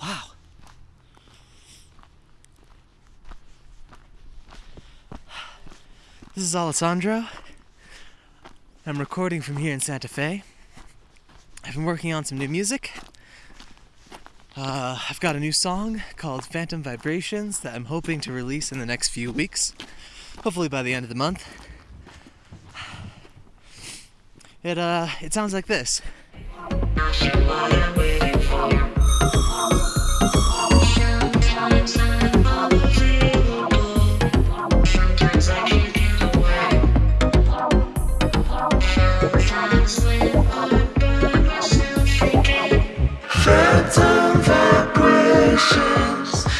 Wow. This is Alessandro. I'm recording from here in Santa Fe. I've been working on some new music. Uh, I've got a new song called Phantom Vibrations that I'm hoping to release in the next few weeks, hopefully by the end of the month. It uh, it sounds like this.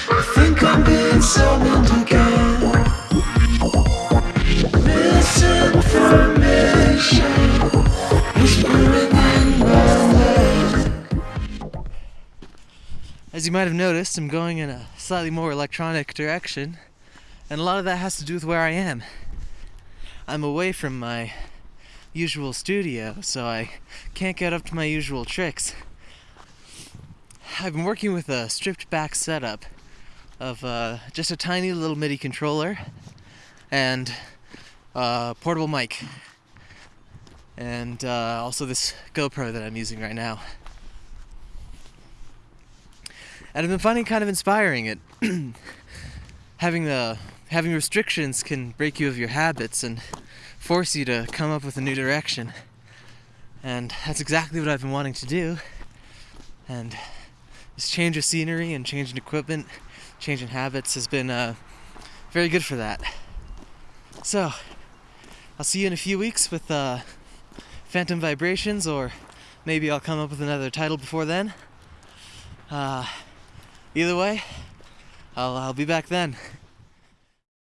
I think I'm being whispering in my. As you might have noticed, I'm going in a slightly more electronic direction, and a lot of that has to do with where I am. I'm away from my usual studio, so I can't get up to my usual tricks. I've been working with a stripped back setup of uh, just a tiny little MIDI controller and a portable mic, and uh, also this GoPro that I'm using right now. And I've been finding kind of inspiring it. having the having restrictions can break you of your habits and force you to come up with a new direction. And that's exactly what I've been wanting to do. And this change of scenery and changing equipment, changing habits has been uh, very good for that. So, I'll see you in a few weeks with uh, Phantom Vibrations, or maybe I'll come up with another title before then. Uh, either way, I'll, I'll be back then.